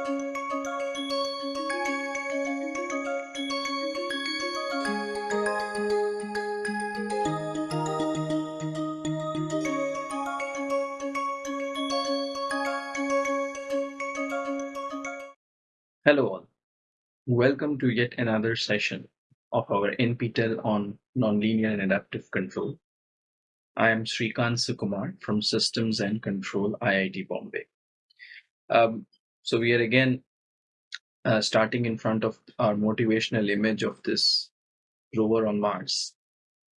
Hello all. Welcome to yet another session of our NPTEL on Nonlinear and Adaptive Control. I am Srikant Sukumar from Systems and Control IIT Bombay. Um, so we are again uh, starting in front of our motivational image of this rover on Mars.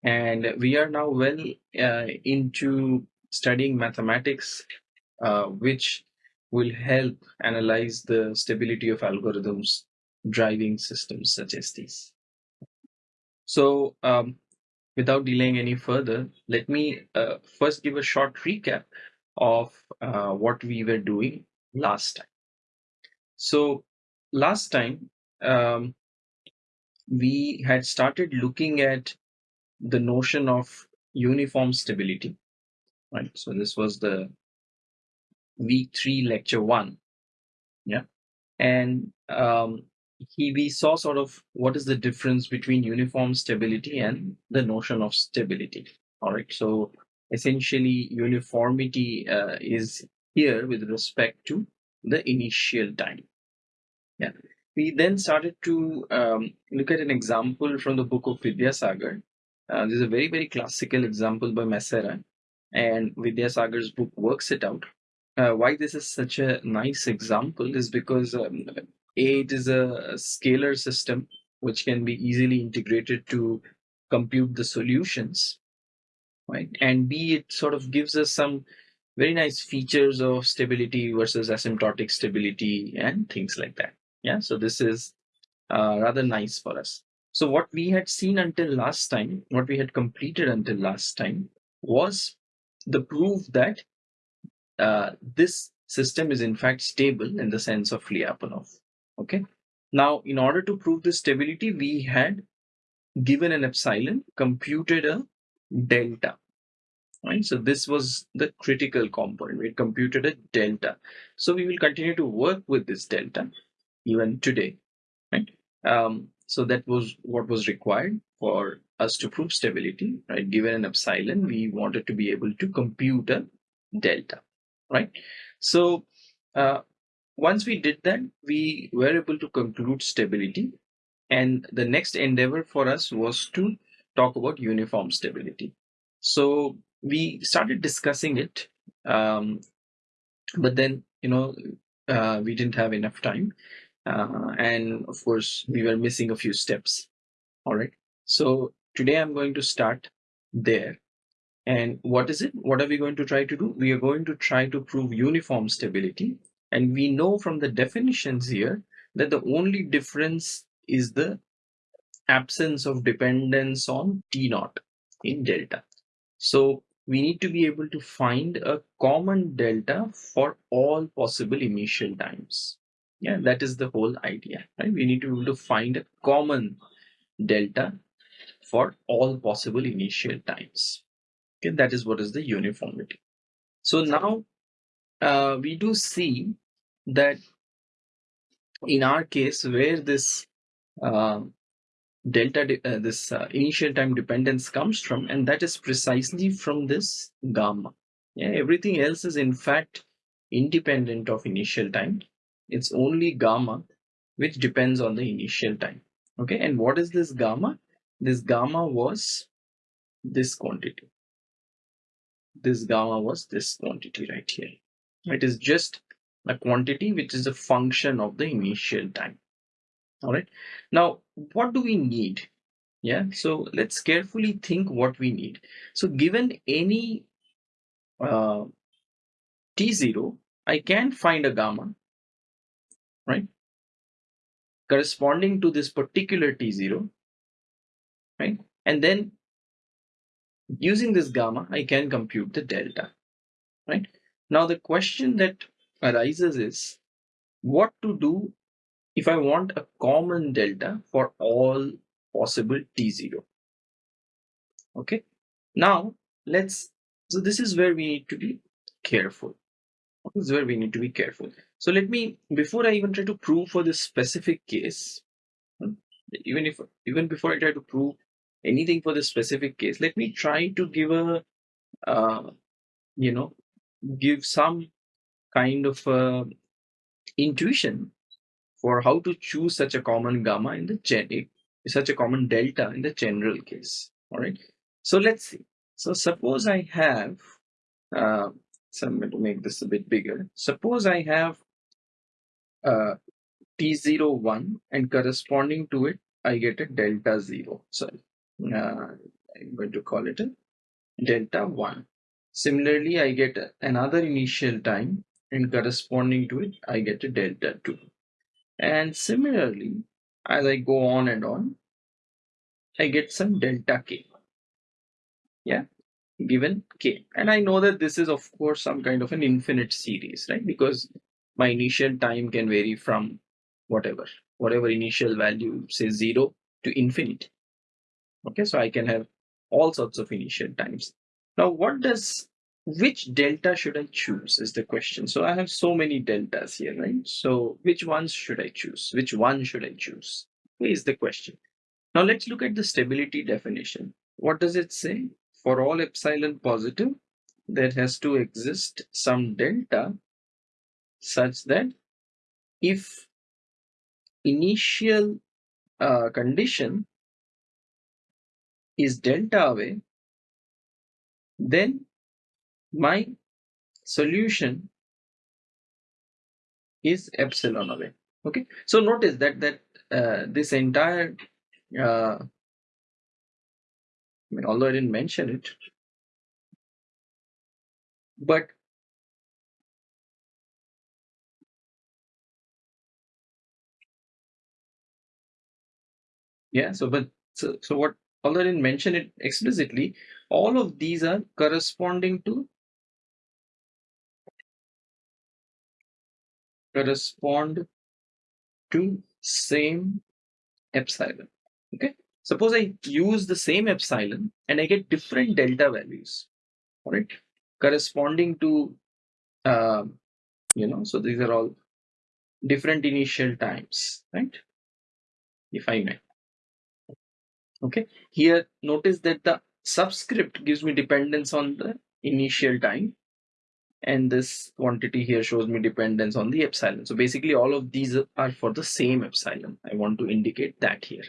And we are now well uh, into studying mathematics, uh, which will help analyze the stability of algorithms driving systems such as these. So um, without delaying any further, let me uh, first give a short recap of uh, what we were doing last time. So last time, um, we had started looking at the notion of uniform stability, right? So this was the week three, lecture one. Yeah. And um, he, we saw sort of what is the difference between uniform stability and the notion of stability. All right. So essentially, uniformity uh, is here with respect to the initial time. Yeah. We then started to um, look at an example from the book of Vidyasagar. Uh, this is a very, very classical example by Massera, and Vidyasagar's book works it out uh, why this is such a nice example is because um, a it is a scalar system which can be easily integrated to compute the solutions right and b it sort of gives us some very nice features of stability versus asymptotic stability and things like that yeah so this is uh, rather nice for us so what we had seen until last time what we had completed until last time was the proof that uh, this system is in fact stable in the sense of Lyapunov. Okay. Now, in order to prove this stability, we had given an epsilon, computed a delta. Right. So this was the critical component. We computed a delta. So we will continue to work with this delta even today. Right. Um, so that was what was required for us to prove stability. Right. Given an epsilon, we wanted to be able to compute a delta right? So uh, once we did that, we were able to conclude stability. And the next endeavor for us was to talk about uniform stability. So we started discussing it, um, but then, you know, uh, we didn't have enough time. Uh, and of course, we were missing a few steps. All right. So today I'm going to start there and what is it? What are we going to try to do? We are going to try to prove uniform stability. And we know from the definitions here that the only difference is the absence of dependence on T naught in delta. So we need to be able to find a common delta for all possible initial times. Yeah, that is the whole idea, right? We need to be able to find a common delta for all possible initial times. Okay, that is what is the uniformity. So now uh, we do see that in our case where this uh, delta, uh, this uh, initial time dependence comes from, and that is precisely from this gamma. Yeah, everything else is in fact independent of initial time. It's only gamma which depends on the initial time. Okay, and what is this gamma? This gamma was this quantity this gamma was this quantity right here. It is just a quantity which is a function of the initial time. All right. Now, what do we need? Yeah. So let's carefully think what we need. So given any uh, t0, I can find a gamma, right? Corresponding to this particular t0, right? And then using this gamma, I can compute the delta, right? Now the question that arises is what to do if I want a common delta for all possible T0. Okay, now let's, so this is where we need to be careful. This is where we need to be careful. So let me, before I even try to prove for this specific case, hmm, even if even before I try to prove anything for this specific case, let me try to give a, uh, you know, give some kind of uh, intuition for how to choose such a common gamma in the gen such a common delta in the general case. All right so let's see. So suppose i have uh, so i'm going to make this a bit bigger. Suppose i have uh, t01 and corresponding to it i get a delta 0 sorry uh, i'm going to call it a delta 1 similarly i get another initial time and corresponding to it i get a delta 2 and similarly as I go on and on, I get some delta k. Yeah, given k. And I know that this is, of course, some kind of an infinite series, right? Because my initial time can vary from whatever, whatever initial value, say zero to infinite. Okay, so I can have all sorts of initial times. Now, what does which delta should I choose is the question. So I have so many deltas here, right? So which ones should I choose? Which one should I choose? Is the question. Now let's look at the stability definition. What does it say? For all epsilon positive, there has to exist some delta such that if initial uh, condition is delta away, then my solution is epsilon away. Okay? So notice that that uh, this entire uh, I mean although I didn't mention it but yeah so but so, so what although I didn't mention it explicitly all of these are corresponding to correspond to same epsilon. Okay. Suppose I use the same epsilon and I get different delta values, all right, corresponding to, uh, you know, so these are all different initial times, right? If I may. Okay. Here, notice that the subscript gives me dependence on the initial time and this quantity here shows me dependence on the epsilon. So basically all of these are for the same epsilon. I want to indicate that here.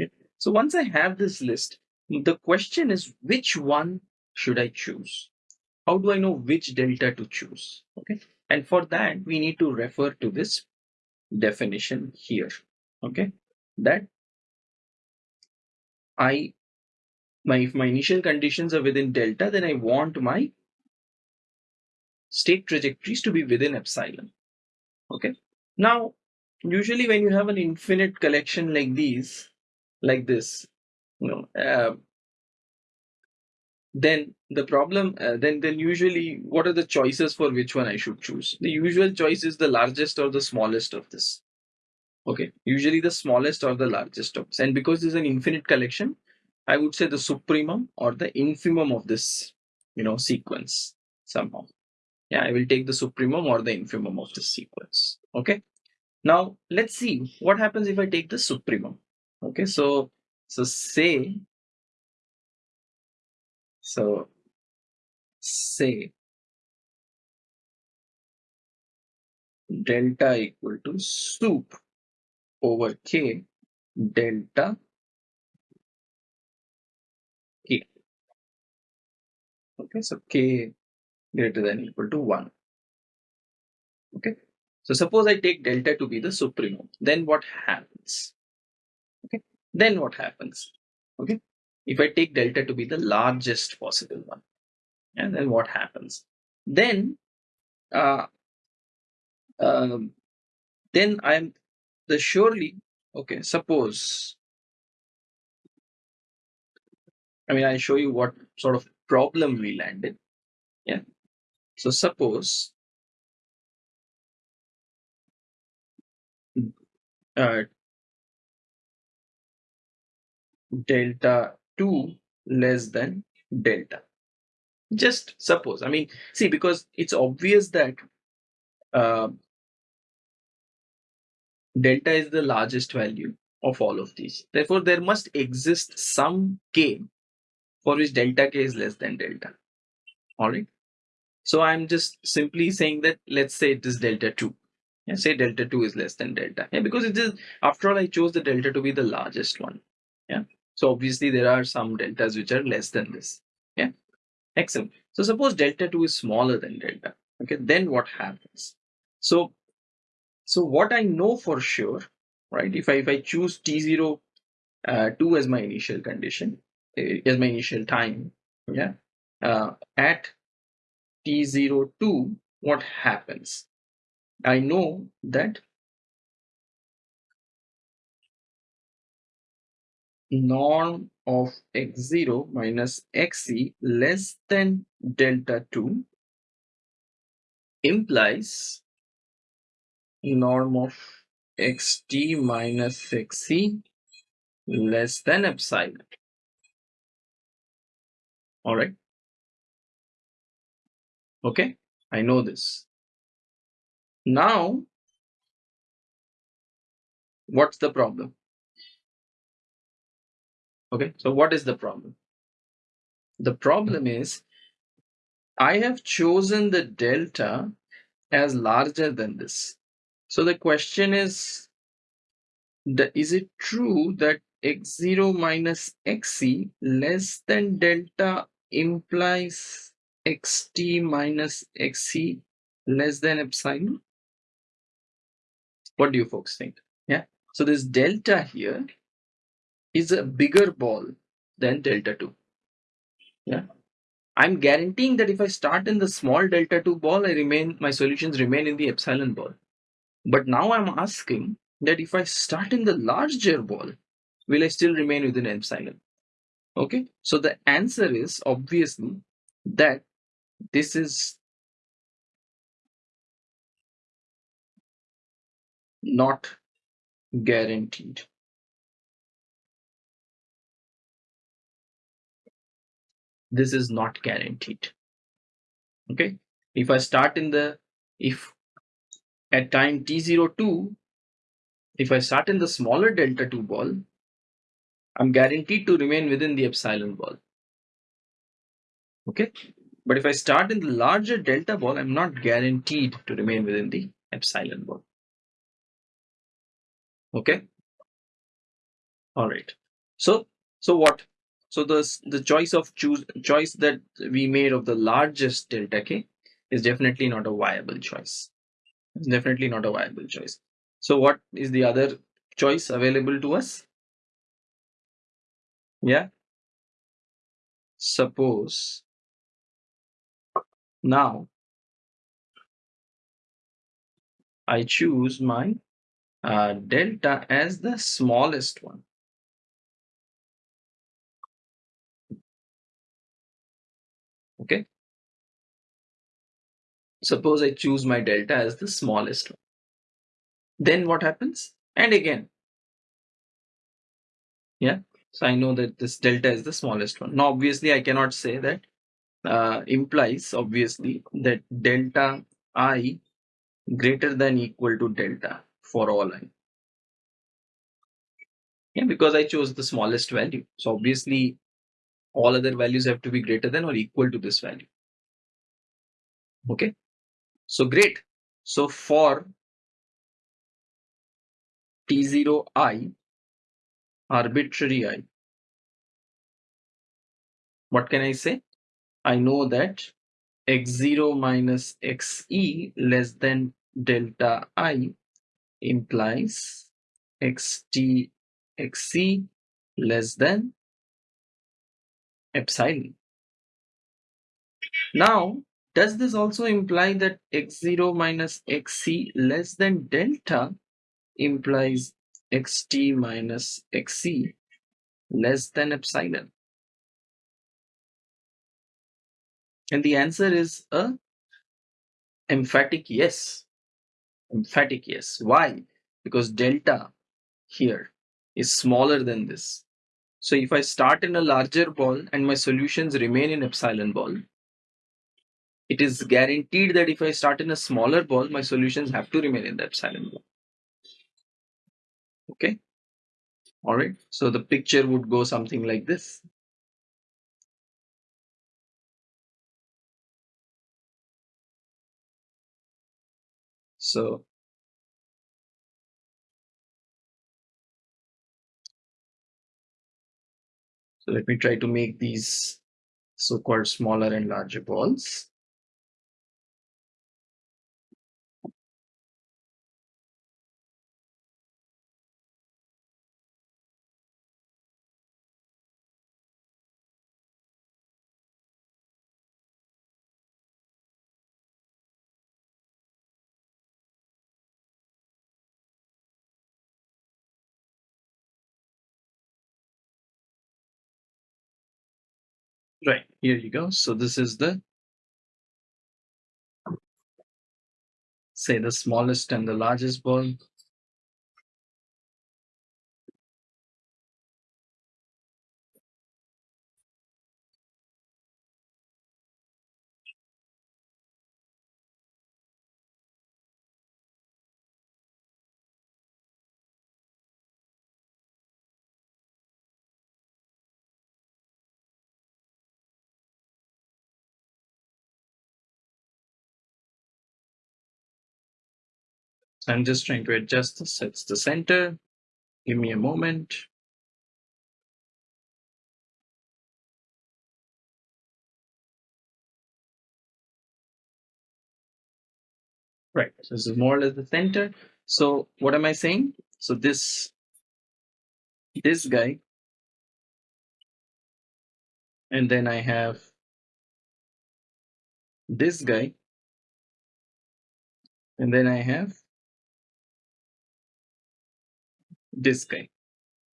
Okay. So once I have this list, the question is which one should I choose? How do I know which delta to choose? Okay. And for that, we need to refer to this definition here. Okay. That I my if my initial conditions are within delta, then I want my state trajectories to be within epsilon. Okay. Now, usually when you have an infinite collection like these, like this, you know, uh, then the problem, uh, then then usually what are the choices for which one I should choose? The usual choice is the largest or the smallest of this. Okay, usually the smallest or the largest of this. And because this is an infinite collection, I would say the supremum or the infimum of this, you know, sequence somehow yeah i will take the supremum or the infimum of this sequence. Okay? Now let's see what happens if i take the supremum. Okay so so say so say delta equal to sup over k delta k. Okay so k greater than equal to 1. Okay. So suppose I take delta to be the supremum, then what happens? Okay. Then what happens? Okay. If I take delta to be the largest possible one, and then what happens? Then, uh, um, then I'm the surely okay. Suppose I mean I'll show you what sort of problem we landed. Yeah. So suppose uh, delta 2 less than delta. Just suppose, I mean, see, because it's obvious that uh, delta is the largest value of all of these. Therefore, there must exist some k for which delta k is less than delta. All right. So I'm just simply saying that let's say it is delta 2. Yeah, say delta 2 is less than delta. Yeah, because it is, after all, I chose the delta to be the largest one. Yeah. So obviously there are some deltas which are less than this. Yeah. Excellent. So suppose delta 2 is smaller than delta. Okay. Then what happens? So, so what I know for sure, right? If I, if I choose T0 uh, 2 as my initial condition, uh, as my initial time, yeah, uh, at T02, what happens? I know that norm of x0 minus xe less than delta 2 implies norm of xt minus xe less than epsilon. All right. Okay, I know this. Now, what's the problem? Okay, so what is the problem? The problem is I have chosen the delta as larger than this. So the question is, the, is it true that x0 minus xc less than delta implies xt minus xc less than epsilon? What do you folks think? Yeah. So this delta here is a bigger ball than delta 2. Yeah. I'm guaranteeing that if I start in the small delta 2 ball, I remain my solutions remain in the epsilon ball. But now I'm asking that if I start in the larger ball, will I still remain within epsilon? Okay, so the answer is obviously that this is not guaranteed. This is not guaranteed. Okay, if I start in the if at time t02 if I start in the smaller delta 2 ball, I'm guaranteed to remain within the epsilon ball. Okay, but if I start in the larger delta ball, I'm not guaranteed to remain within the epsilon ball. Okay. All right. So, so what? So the the choice of choose choice that we made of the largest delta k is definitely not a viable choice. It's definitely not a viable choice. So what is the other choice available to us? Yeah. Suppose now I choose my uh, delta as the smallest one. Okay. Suppose I choose my delta as the smallest one. Then what happens? And again. Yeah. So I know that this delta is the smallest one. Now, obviously, I cannot say that uh, implies obviously that delta i greater than equal to delta for all i. Yeah, because I chose the smallest value. So obviously all other values have to be greater than or equal to this value. Okay. So great. So for T0i, arbitrary i, what can I say? I know that x0 minus xe less than delta i implies xt xc less than epsilon. Now, does this also imply that x0 minus xc less than delta implies xt minus xc less than epsilon? And the answer is a emphatic yes. Emphatic yes. Why? Because delta here is smaller than this. So if I start in a larger ball and my solutions remain in epsilon ball, it is guaranteed that if I start in a smaller ball, my solutions have to remain in the epsilon ball. Okay. All right. So the picture would go something like this. So So let me try to make these so-called smaller and larger balls. Here you go. So this is the, say the smallest and the largest ball. I'm just trying to adjust this. It's the center. Give me a moment. Right, so this is more or less the center. So what am I saying? So this, this guy, and then I have this guy, and then I have this guy,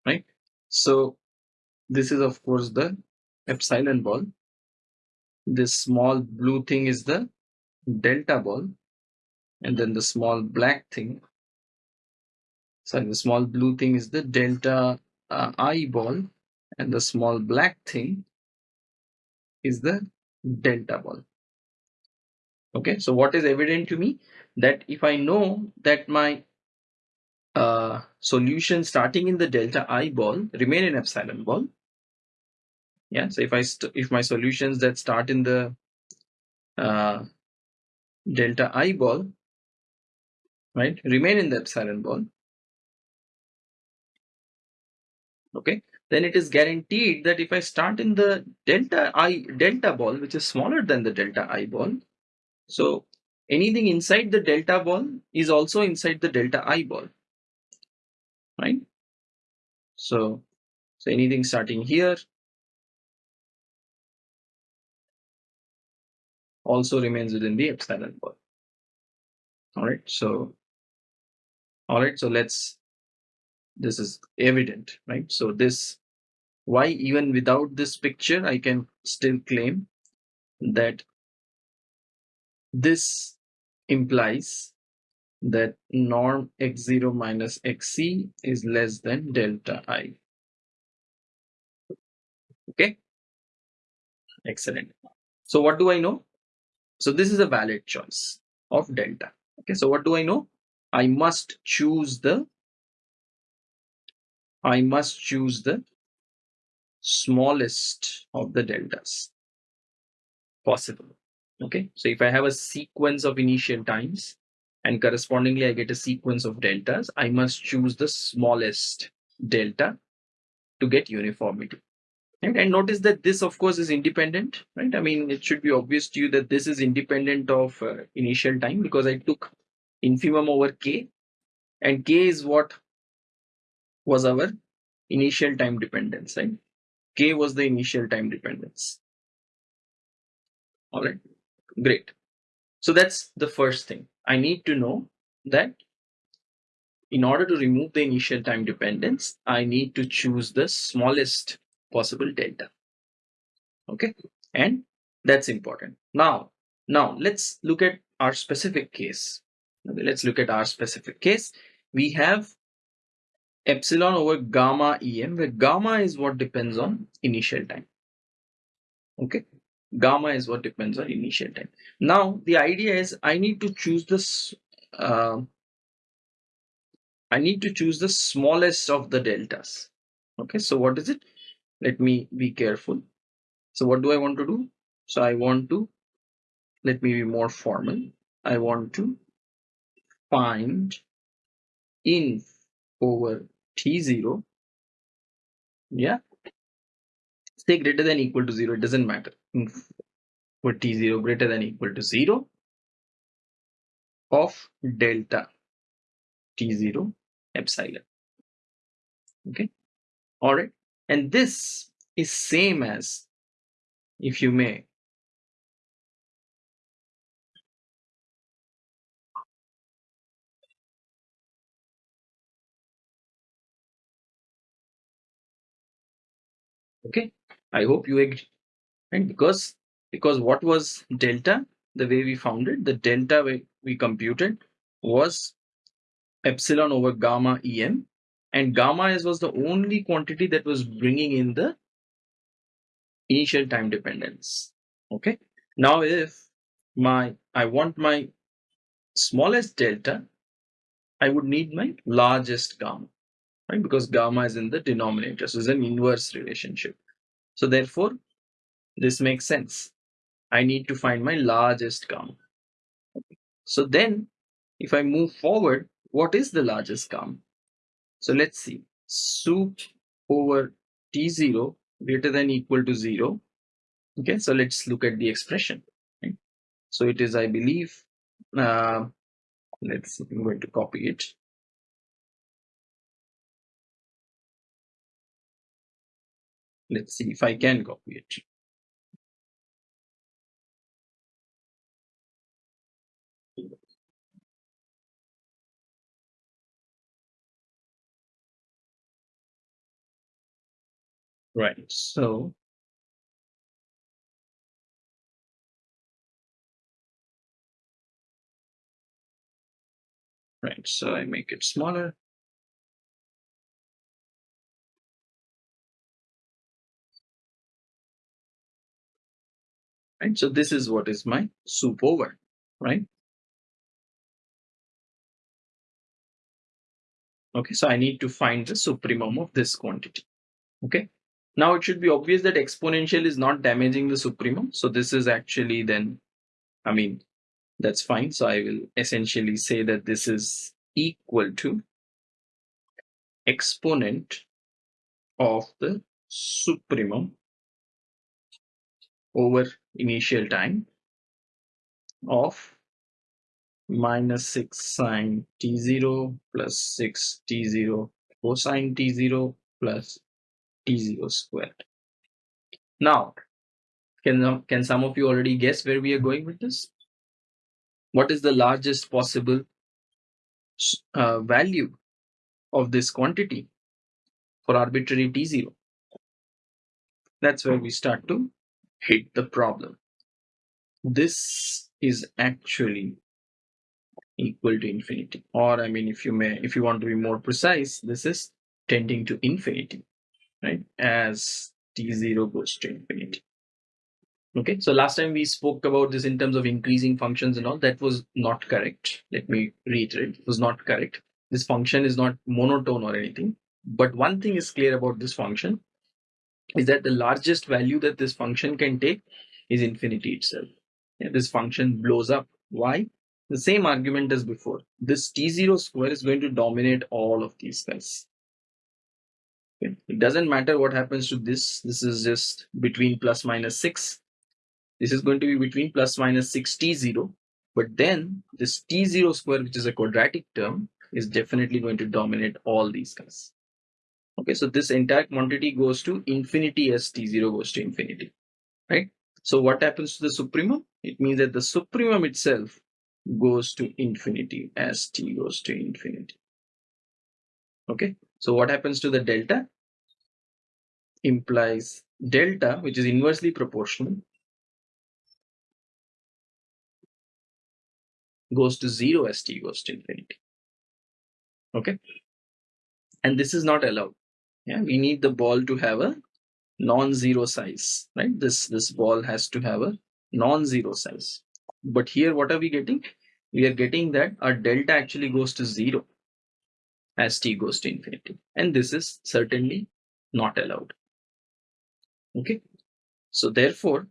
right? So this is of course the epsilon ball. This small blue thing is the delta ball and then the small black thing sorry the small blue thing is the delta uh, i ball and the small black thing is the delta ball okay so what is evident to me that if i know that my uh, solution starting in the delta i ball remain in epsilon ball. Yeah so if i if my solutions that start in the uh, delta i ball right remain in the epsilon ball. Okay then it is guaranteed that if I start in the delta I delta ball which is smaller than the delta I ball so anything inside the delta ball is also inside the delta I ball right? So so anything starting here also remains within the epsilon ball all right so all right so let's this is evident right? So this why even without this picture i can still claim that this implies that norm x0 minus xc is less than delta i. Okay? Excellent. So what do i know? So this is a valid choice of delta. Okay? So what do i know? I must choose the I must choose the smallest of the deltas possible. Okay, so if I have a sequence of initial times and correspondingly I get a sequence of deltas, I must choose the smallest delta to get uniformity. And notice that this, of course, is independent, right? I mean, it should be obvious to you that this is independent of uh, initial time because I took infimum over k, and k is what was our initial time dependence, right? K was the initial time dependence. All right, great. So that's the first thing. I need to know that in order to remove the initial time dependence, I need to choose the smallest possible delta. Okay, and that's important. Now, now let's look at our specific case. Okay, let's look at our specific case. We have epsilon over gamma em where gamma is what depends on initial time okay gamma is what depends on initial time now the idea is i need to choose this uh, I need to choose the smallest of the deltas. Okay, so what is it? Let me be careful. So what do I want to do? So I want to, let me be more formal. I want to find inf over t0. Yeah. Say greater than equal to 0. It doesn't matter. Over t0 greater than equal to 0 of delta t0 epsilon. Okay. All right. And this is same as, if you may, okay i hope you and because because what was delta the way we found it the delta we, we computed was epsilon over gamma em and gamma is was the only quantity that was bringing in the initial time dependence. Okay? Now if my i want my smallest delta i would need my largest gamma right? Because gamma is in the denominator. So it's an inverse relationship. So therefore this makes sense. I need to find my largest gamma so then if i move forward what is the largest gamma so let's see. Sup over t0 greater than equal to 0 okay so let's look at the expression right? so it is i believe uh, let's i'm going to copy it. Let's see if i can copy it right. So right so i make it smaller. Right so this is what is my sup over right? Okay so i need to find the supremum of this quantity okay now it should be obvious that exponential is not damaging the supremum. So this is actually then i mean that's fine. So i will essentially say that this is equal to exponent of the supremum over initial time of minus 6 sine t0 plus 6 t0 cosine t0 plus t0 squared. Now, can, can some of you already guess where we are going with this? What is the largest possible uh, value of this quantity for arbitrary t0? That's where we start to hit the problem. This is actually equal to infinity or i mean if you may if you want to be more precise this is tending to infinity right as t0 goes to infinity. Okay so last time we spoke about this in terms of increasing functions and all that was not correct. Let me reiterate it was not correct. This function is not monotone or anything but one thing is clear about this function is that the largest value that this function can take is infinity itself. Yeah, this function blows up. Why? The same argument as before. This T0 square is going to dominate all of these guys. It doesn't matter what happens to this. This is just between plus minus 6. This is going to be between plus minus 6 T0. But then this T0 square, which is a quadratic term, is definitely going to dominate all these guys. Okay, so this entire quantity goes to infinity as T0 goes to infinity, right? So what happens to the supremum? It means that the supremum itself goes to infinity as t goes to infinity. Okay, so what happens to the delta? Implies delta, which is inversely proportional, goes to zero as t goes to infinity. Okay, and this is not allowed. Yeah, we need the ball to have a non-zero size, right? This this ball has to have a non-zero size. But here, what are we getting? We are getting that our delta actually goes to zero. As t goes to infinity. And this is certainly not allowed. Okay. So therefore,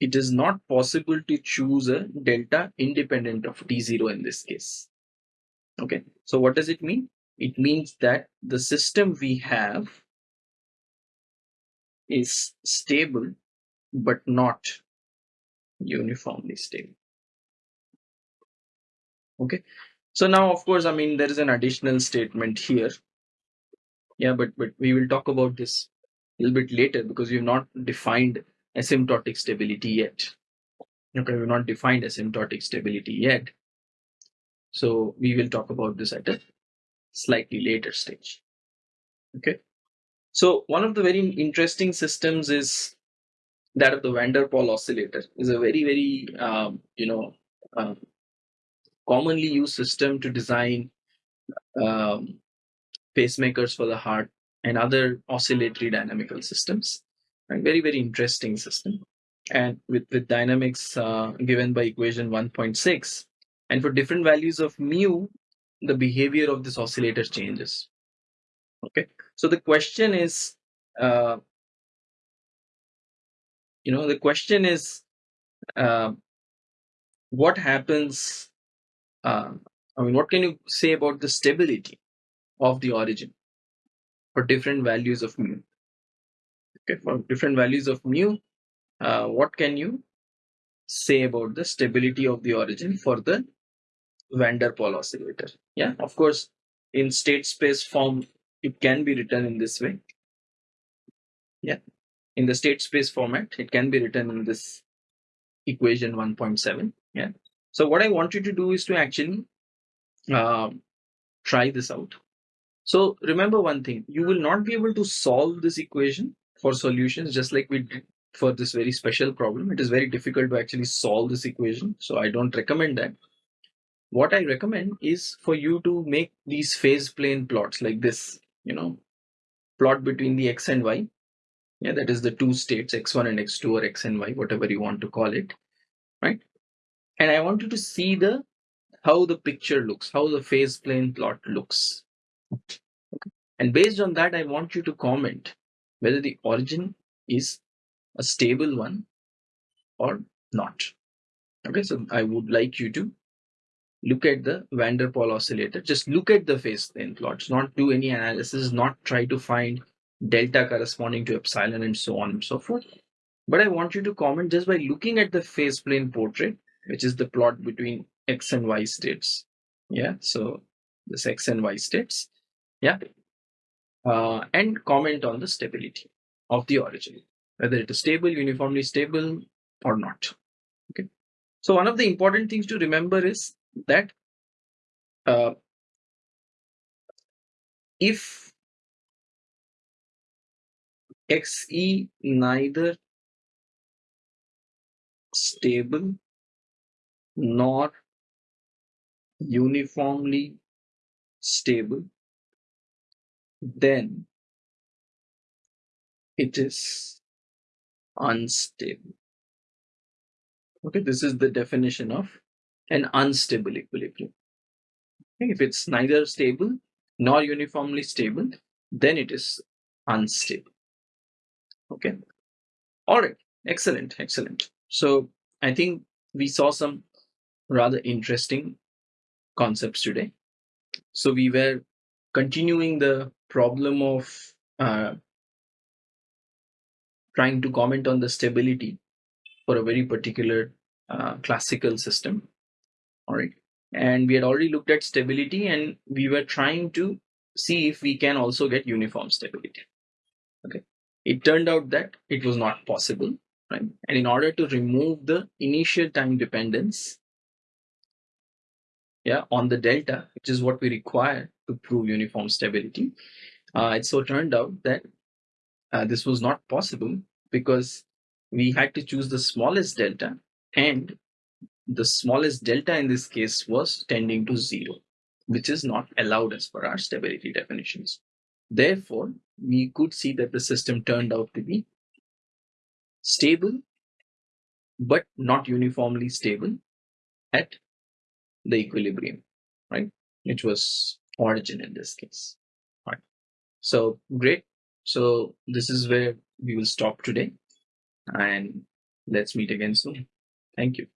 it is not possible to choose a delta independent of t0 in this case. Okay. So what does it mean? It means that the system we have is stable but not uniformly stable. Okay. So now, of course, I mean, there is an additional statement here. Yeah, but, but we will talk about this a little bit later because we've not defined asymptotic stability yet. Okay, we've not defined asymptotic stability yet. So we will talk about this at a slightly later stage. Okay. So one of the very interesting systems is that of the van der Pol oscillator. is a very, very, um, you know, um, commonly used system to design um, pacemakers for the heart and other oscillatory dynamical systems. And very, very interesting system. And with, with dynamics uh, given by equation 1.6, and for different values of mu, the behavior of this oscillator changes. Okay, so the question is, uh, you know, the question is, uh, what happens? Uh, I mean, what can you say about the stability of the origin for different values of mu? Okay, for different values of mu, uh, what can you say about the stability of the origin for the van der Pol oscillator? Yeah, of course, in state space form, it can be written in this way. Yeah, in the state space format, it can be written in this equation 1.7. Yeah. So what I want you to do is to actually um, try this out. So remember one thing, you will not be able to solve this equation for solutions just like we did for this very special problem. It is very difficult to actually solve this equation. So I don't recommend that. What I recommend is for you to make these phase plane plots like this, you know, plot between the x and y yeah that is the two states x1 and x2 or x and y whatever you want to call it right and i want you to see the how the picture looks how the phase plane plot looks. And based on that i want you to comment whether the origin is a stable one or not. Okay so i would like you to look at the van der Pol oscillator. Just look at the phase plane plots not do any analysis not try to find delta corresponding to epsilon and so on and so forth. But I want you to comment just by looking at the phase plane portrait, which is the plot between x and y states. Yeah, so this x and y states. Yeah, uh, and comment on the stability of the origin, whether it is stable, uniformly stable, or not. Okay. So one of the important things to remember is that uh, if xe neither stable nor uniformly stable, then it is unstable. Okay, this is the definition of an unstable equilibrium. Okay, if it's neither stable nor uniformly stable, then it is unstable. Okay. All right. Excellent. Excellent. So I think we saw some rather interesting concepts today. So we were continuing the problem of uh, trying to comment on the stability for a very particular uh, classical system. All right. And we had already looked at stability and we were trying to see if we can also get uniform stability. Okay. It turned out that it was not possible, right? And in order to remove the initial time dependence, yeah, on the delta, which is what we require to prove uniform stability, uh, it so turned out that uh, this was not possible because we had to choose the smallest delta and the smallest delta in this case was tending to zero, which is not allowed as per our stability definitions. Therefore, we could see that the system turned out to be stable, but not uniformly stable at the equilibrium, right? Which was origin in this case. Right. So great. So this is where we will stop today and let's meet again soon. Thank you.